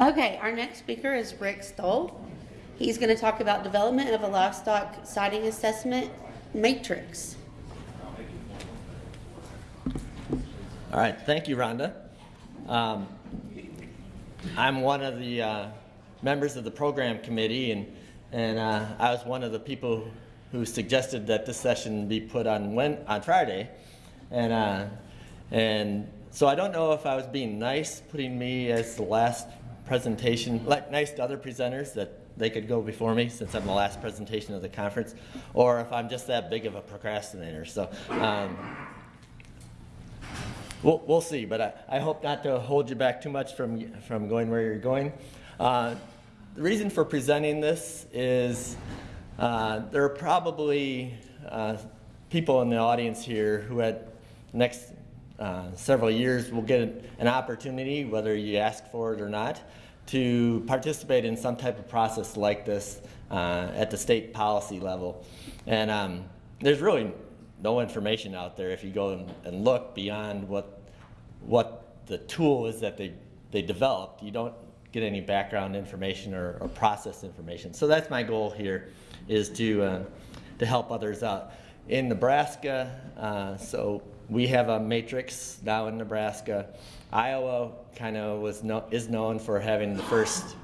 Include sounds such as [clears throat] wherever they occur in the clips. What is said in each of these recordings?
Okay, our next speaker is Rick Stowell. He's going to talk about development of a livestock siting assessment matrix. All right, thank you, Rhonda. Um, I'm one of the uh, members of the program committee, and, and uh, I was one of the people who suggested that this session be put on when, on Friday. And, uh, and so I don't know if I was being nice, putting me as the last presentation, like nice to other presenters that they could go before me since I'm the last presentation of the conference, or if I'm just that big of a procrastinator. So um, we'll, we'll see, but I, I hope not to hold you back too much from, from going where you're going. Uh, the reason for presenting this is uh, there are probably uh, people in the audience here who had next uh, several years will get an opportunity, whether you ask for it or not, to participate in some type of process like this uh, at the state policy level. And um, there's really no information out there if you go and, and look beyond what, what the tool is that they, they developed. You don't get any background information or, or process information. So that's my goal here is to, uh, to help others out. In Nebraska, uh, so we have a matrix now in Nebraska. Iowa kind of was no, is known for having the first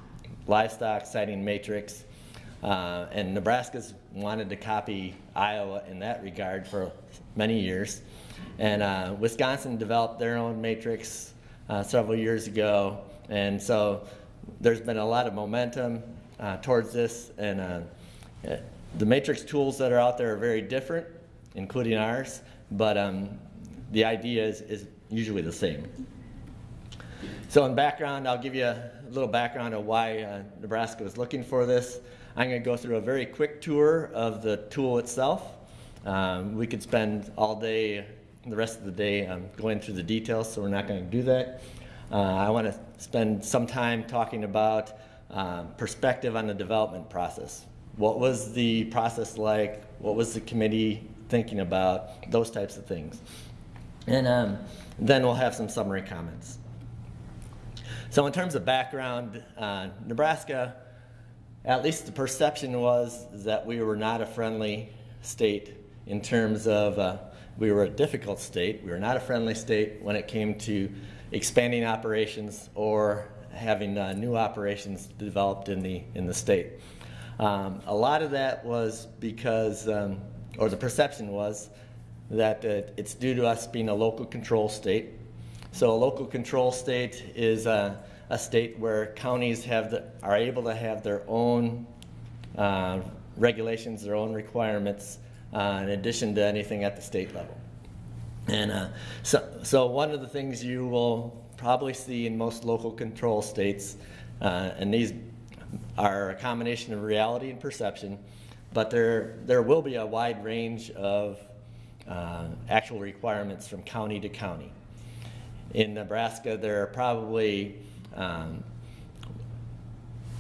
livestock siting matrix. Uh, and Nebraska's wanted to copy Iowa in that regard for many years. And uh, Wisconsin developed their own matrix uh, several years ago. And so there's been a lot of momentum uh, towards this. And uh, the matrix tools that are out there are very different, including ours, but um, the idea is, is usually the same. So in background, I'll give you a little background of why uh, Nebraska was looking for this. I'm going to go through a very quick tour of the tool itself. Um, we could spend all day, the rest of the day, um, going through the details, so we're not going to do that. Uh, I want to spend some time talking about uh, perspective on the development process. What was the process like? What was the committee thinking about? Those types of things. And um, then we'll have some summary comments. So in terms of background, uh, Nebraska, at least the perception was that we were not a friendly state in terms of, uh, we were a difficult state. We were not a friendly state when it came to expanding operations or having uh, new operations developed in the, in the state. Um, a lot of that was because, um, or the perception was, that uh, it's due to us being a local control state. So a local control state is a, a state where counties have the, are able to have their own uh, regulations, their own requirements, uh, in addition to anything at the state level. And uh, so, so one of the things you will probably see in most local control states, uh, and these are a combination of reality and perception, but there, there will be a wide range of uh, actual requirements from county to county. In Nebraska, there are probably um,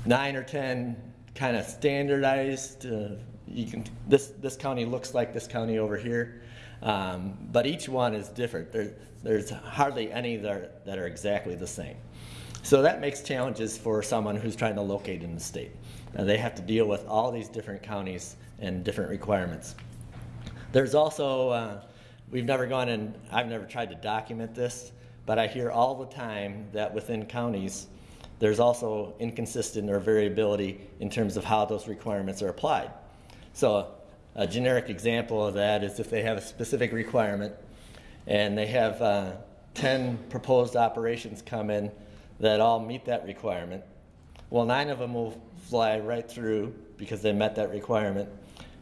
nine or 10 kind of standardized, uh, you can, this, this county looks like this county over here, um, but each one is different. There, there's hardly any that are, that are exactly the same. So that makes challenges for someone who's trying to locate in the state. Uh, they have to deal with all these different counties and different requirements. There's also, uh, we've never gone and I've never tried to document this, but I hear all the time that within counties, there's also inconsistent or variability in terms of how those requirements are applied. So a generic example of that is if they have a specific requirement and they have uh, 10 proposed operations come in that all meet that requirement, well, nine of them will fly right through because they met that requirement.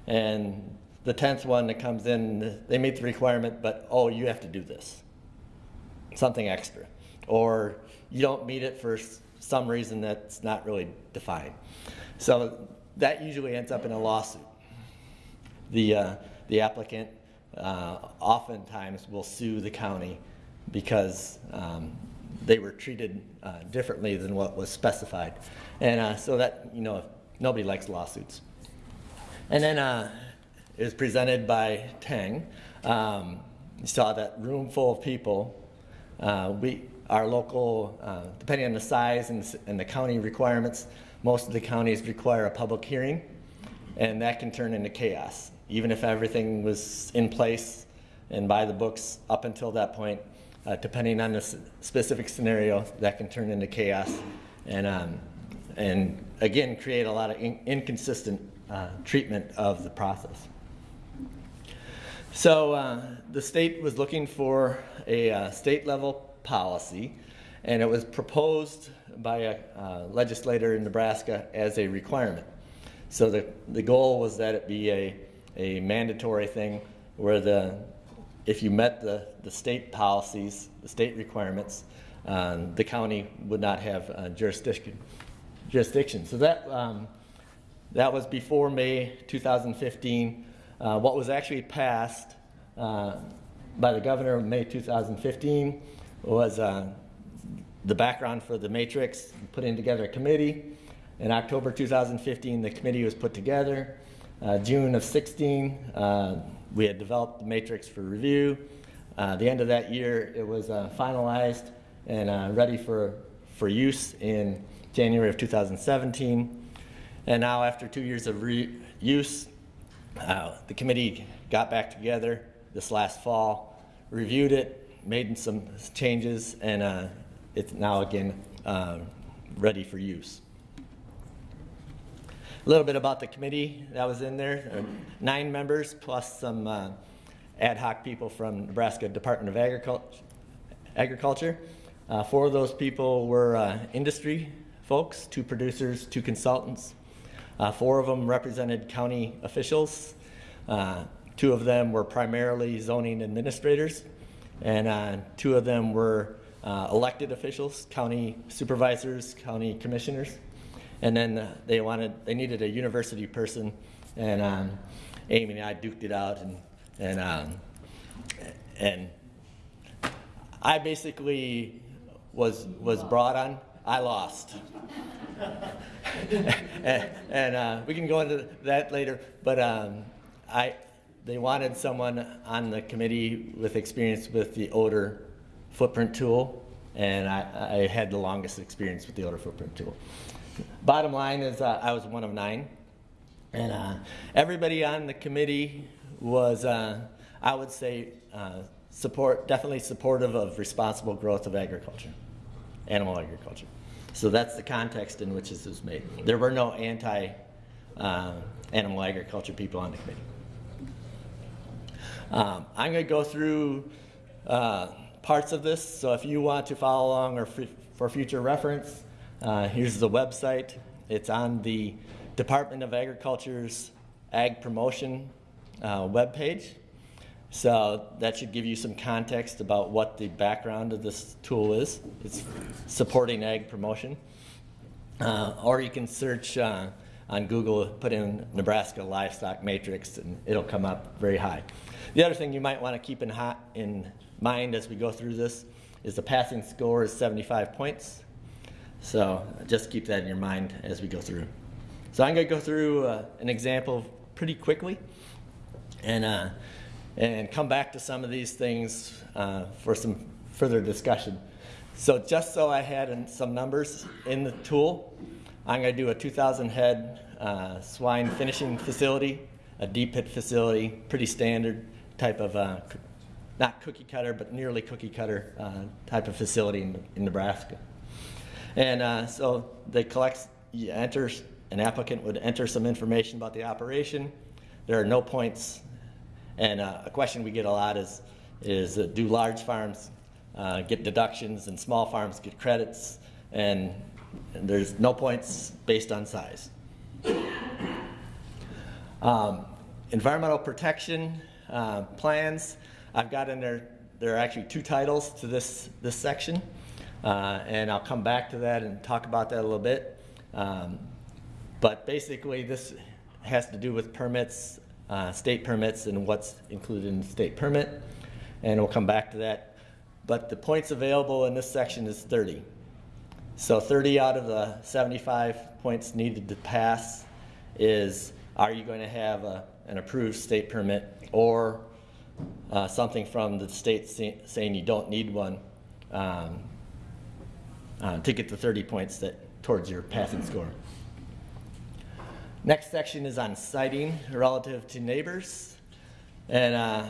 And the 10th one that comes in, they meet the requirement, but oh, you have to do this, something extra. Or you don't meet it for some reason that's not really defined. So that usually ends up in a lawsuit. The, uh, the applicant uh, oftentimes will sue the county because um, they were treated uh, differently than what was specified. And uh, so that, you know, nobody likes lawsuits. And then uh, it was presented by Tang. Um, you saw that room full of people Uh, we, our local, uh, depending on the size and, and the county requirements, most of the counties require a public hearing, and that can turn into chaos. Even if everything was in place and by the books up until that point, uh, depending on the specific scenario, that can turn into chaos. And, um, and again, create a lot of in- inconsistent uh, treatment of the process. So uh, the state was looking for a uh, state level policy, and it was proposed by a uh, legislator in Nebraska as a requirement. So the, the goal was that it be a, a mandatory thing where the, if you met the, the state policies, the state requirements, um, the county would not have uh, jurisdiction. Jurisdiction. So that um, that was before May 2015. Uh, what was actually passed uh, by the governor in May 2015 was uh, the background for the matrix, putting together a committee. In October 2015, the committee was put together. Uh, June of 16, uh, we had developed the matrix for review. The end of that year, it was finalized and ready for, for use in January of 2017. And now, after two years of use, uh, the committee got back together this last fall, reviewed it, made some changes, and uh, it's now again uh, ready for use. A little bit about the committee that was in there. There Nine members plus some uh, ad hoc people from Nebraska Department of Agriculture. Agriculture. Uh, four of those people were uh, industry folks, two producers, two consultants. Uh, four of them represented county officials. Uh, two of them were primarily zoning administrators, and uh, two of them were elected officials, county supervisors, county commissioners. And then they wanted, they needed a university person, and um, Amy and I duked it out, and and um, and I basically was was brought on. I lost, and, [laughs] and uh, we can go into that later. But um, I, they wanted someone on the committee with experience with the odor footprint tool, and I, I had the longest experience with the odor footprint tool. Bottom line is, uh, I was one of nine, and uh, everybody on the committee was, uh, I would say, uh, support definitely supportive of responsible growth of agriculture, animal agriculture. So that's the context in which this was made. There were no anti uh, animal agriculture people on the committee. Um, I'm going to go through uh, parts of this, so if you want to follow along or for future reference, uh, here's the website. It's on the Department of Agriculture's Ag Promotion uh, webpage. So that should give you some context about what the background of this tool is. It's supporting ag promotion. Uh, or you can search uh, on Google, put in Nebraska livestock matrix, and it'll come up very high. The other thing you might want to keep in, hot, in mind as we go through this is the passing score is 75 points. So just keep that in your mind as we go through. So I'm going to go through uh, an example pretty quickly, and uh, and come back to some of these things uh, for some further discussion. So just so I had some numbers in the tool, I'm going to do a 2,000 head uh, swine finishing facility, a deep pit facility, pretty standard type of, uh, not cookie cutter, but nearly cookie cutter uh, type of facility in, in Nebraska. And uh, so they collect, you enter, an applicant would enter some information about the operation. There are no points. And uh, a question we get a lot is, is uh, do large farms uh, get deductions and small farms get credits? And, and there's no points based on size. Um, environmental protection uh, plans, I've got in there, there are actually two titles to this, this section. Uh, and I'll come back to that and talk about that a little bit. Um, but basically, this has to do with permits, uh, state permits, and what's included in the state permit. And we'll come back to that. But the points available in this section is 30. So 30 out of the 75 points needed to pass is, are you going to have a, an approved state permit or uh, something from the state say- saying you don't need one um, uh, to get the 30 points that towards your passing score. Next section is on siting relative to neighbors. And uh,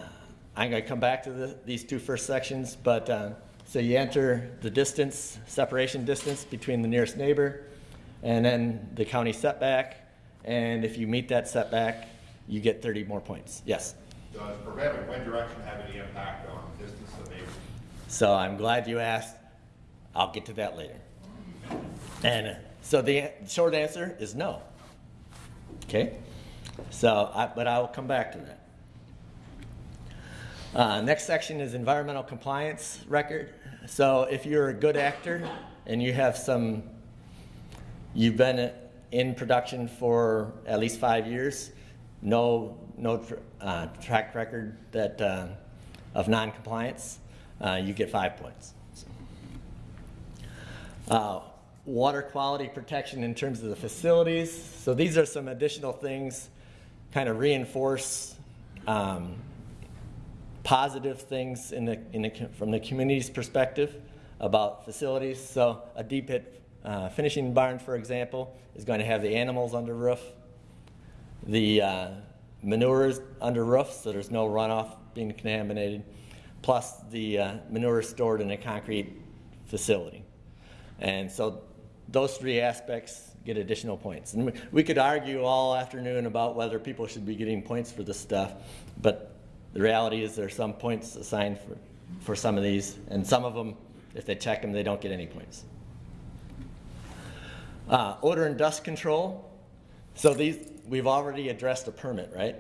I'm going to come back to the, these two first sections, but uh, so you enter the distance, separation distance between the nearest neighbor, and then the county setback. And if you meet that setback, you get 30 more points. Yes. Does prevailing wind direction have any impact on distance of neighbors? So I'm glad you asked. I'll get to that later. And uh, so the short answer is no. Okay? So, I, but I will come back to that. Uh, next section is environmental compliance record. So if you're a good actor and you have some, you've been in production for at least five years, no, no uh, track record that, uh, of non-compliance, uh, you get five points. Uh, water quality protection in terms of the facilities. So these are some additional things, kind of reinforce um, positive things in the, in the, from the community's perspective about facilities. So a deep pit uh, finishing barn, for example, is going to have the animals under roof, the uh, manure is under roof, so there's no runoff being contaminated, plus the uh, manure is stored in a concrete facility. And so those three aspects get additional points. And we- could argue all afternoon about whether people should be getting points for this stuff, but the reality is there are some points assigned for, for some of these, and some of them, if they check them, they don't get any points. Uh, odor and dust control. So these, we've already addressed a permit, right?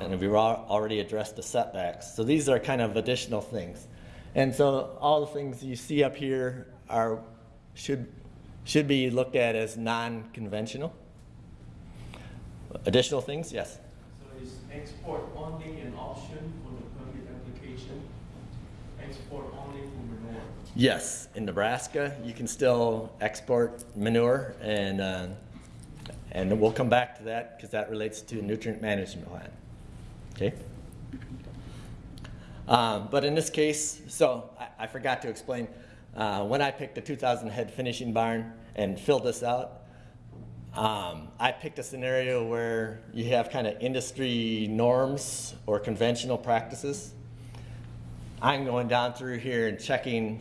And we've already addressed the setbacks. So these are kind of additional things. And so all the things you see up here are, should, should be looked at as non-conventional. Additional things, yes? So is export only an option for the permit application? Export only for manure? Yes, in Nebraska, you can still export manure, and, uh, and we'll come back to that because that relates to nutrient management plan. Okay? Um, but in this case, so I, I forgot to explain, uh, when I picked the 2,000 head finishing barn and filled this out, um, I picked a scenario where you have kind of industry norms or conventional practices. I'm going down through here and checking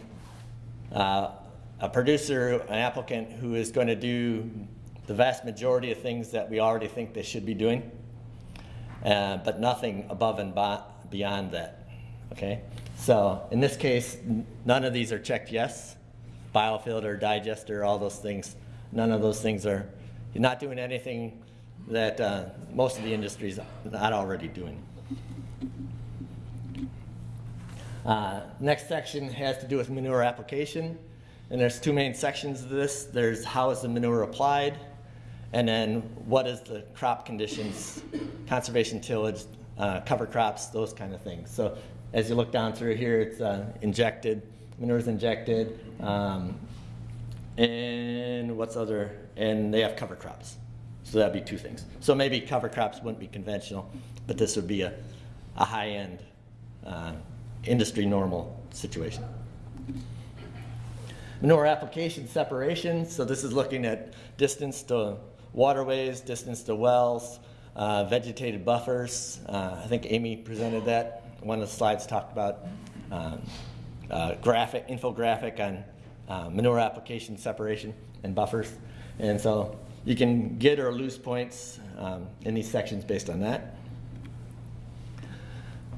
uh, a producer, an applicant who is going to do the vast majority of things that we already think they should be doing, uh, but nothing above and beyond that. Okay? So in this case, none of these are checked yes. Biofilter, digester, all those things. None of those things are, you're not doing anything that uh, most of the industry is not already doing. Uh, next section has to do with manure application. And there's two main sections of this. There's how is the manure applied, and then what is the crop conditions, conservation tillage, uh, cover crops, those kind of things. So as you look down through here, it's uh, injected, manure is injected, um, and what's other, and they have cover crops. So that'd be two things. So maybe cover crops wouldn't be conventional, but this would be a, a high-end uh, industry normal situation. Manure application separation, so this is looking at distance to waterways, distance to wells, uh, vegetated buffers. Uh, I think Amy presented that. One of the slides talked about um, uh, graphic, infographic on uh, manure application separation and buffers. And so you can get or lose points um, in these sections based on that.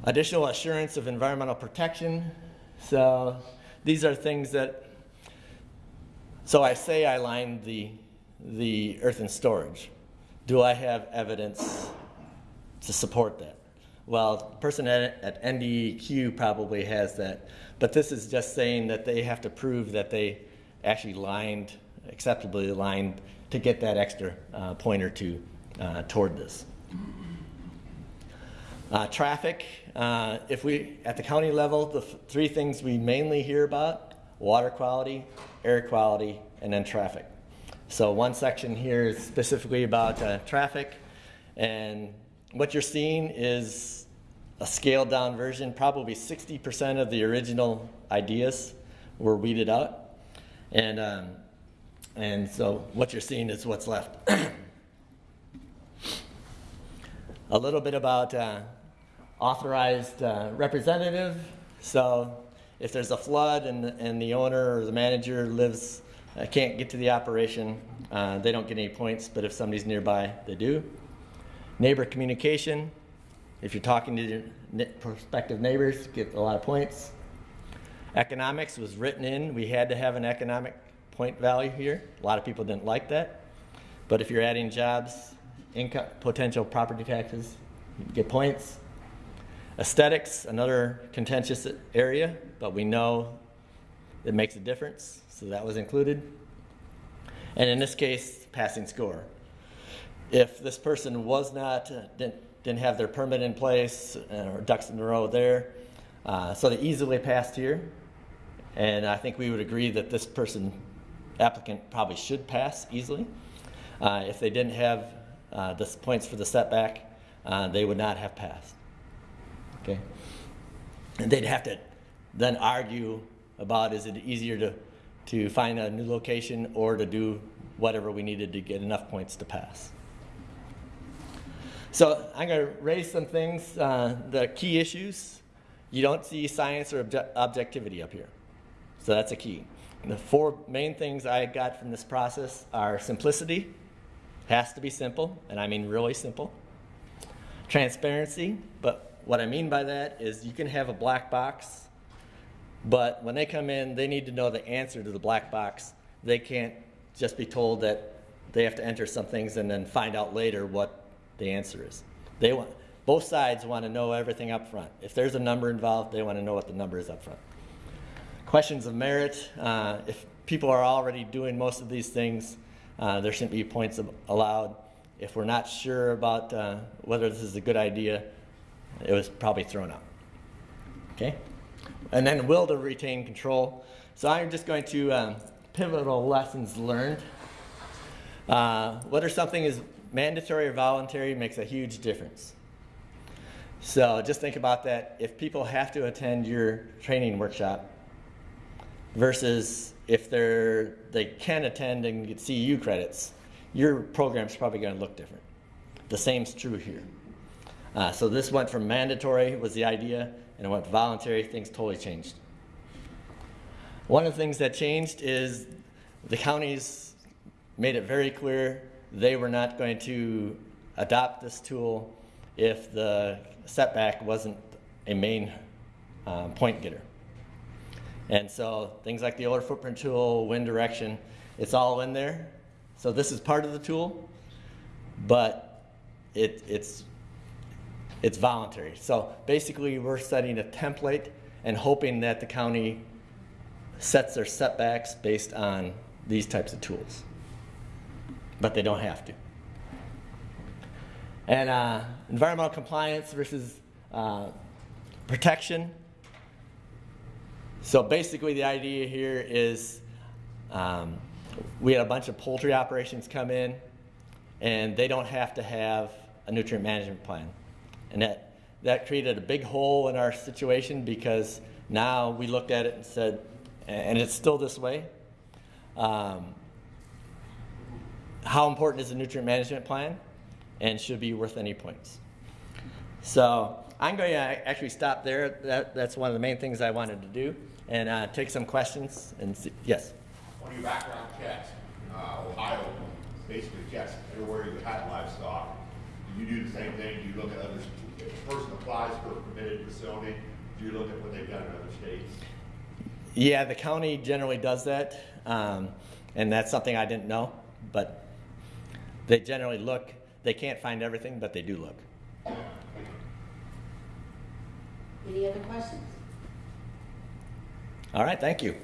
Additional assurance of environmental protection. So these are things that, so I say I lined the, the earth and storage. Do I have evidence to support that? Well, the person at, at NDEQ probably has that, but this is just saying that they have to prove that they actually lined, acceptably lined, to get that extra uh, point or two uh, toward this. Uh, traffic, uh, if we, at the county level, the three things we mainly hear about, water quality, air quality, and then traffic. So one section here is specifically about uh, traffic, and what you're seeing is a scaled down version, probably 60% of the original ideas were weeded out. And, um, and so what you're seeing is what's left. [clears throat] A little bit about uh, authorized uh, representative. So if there's a flood and, and the owner or the manager lives, uh, can't get to the operation, uh, they don't get any points, but if somebody's nearby, they do. Neighbor communication, if you're talking to your prospective neighbors, get a lot of points. Economics was written in, we had to have an economic point value here. A lot of people didn't like that. But if you're adding jobs, income, potential property taxes, get points. Aesthetics, another contentious area, but we know it makes a difference, so that was included. And in this case, passing score. If this person was not, uh, didn't, didn't have their permit in place uh, or ducks in a row there, uh, so they easily passed here. And I think we would agree that this person, applicant, probably should pass easily. Uh, if they didn't have the points for the setback, they would not have passed. Okay? And they'd have to then argue about is it easier to, to find a new location or to do whatever we needed to get enough points to pass. So I'm going to raise some things, uh, the key issues. You don't see science or obje- objectivity up here. So that's a key. The four main things I got from this process are simplicity, has to be simple, and I mean really simple. Transparency, but what I mean by that is you can have a black box, but when they come in, they need to know the answer to the black box. They can't just be told that they have to enter some things and then find out later what the answer is. They want both sides want to know everything up front. If there's a number involved, they want to know what the number is up front. Questions of merit. Uh, if people are already doing most of these things, uh, there shouldn't be points allowed. If we're not sure about uh, whether this is a good idea, it was probably thrown out. Okay? And then will to retain control. So I'm just going to um, pivotal lessons learned. Uh, whether something is mandatory or voluntary makes a huge difference. So just think about that. If people have to attend your training workshop versus if they're they can attend and get CEU credits, your program's probably going to look different. The same's true here. Uh, so this went from mandatory was the idea, and it went voluntary. Things totally changed. One of the things that changed is the counties made it very clear they were not going to adopt this tool if the setback wasn't a main um, point getter. And so things like the odor footprint tool, wind direction, it's all in there. So this is part of the tool, but it, it's, it's voluntary. So basically we're setting a template and hoping that the county sets their setbacks based on these types of tools. But they don't have to. And uh, environmental compliance versus uh, protection. So basically, the idea here is um, we had a bunch of poultry operations come in, and they don't have to have a nutrient management plan. And that, that created a big hole in our situation because now we looked at it and said, and it's still this way. Um, how important is a nutrient management plan and should be worth any points? So I'm going to actually stop there. That, that's one of the main things I wanted to do and uh, take some questions and see, yes. On your background checks, uh, Ohio basically checks everywhere you had livestock. Do you do the same thing? Do you look at others? If a person applies for a permitted facility, do you look at what they've done in other states? Yeah, the county generally does that, um, and that's something I didn't know, but they generally look. They can't find everything, but they do look. Any other questions? All right, thank you.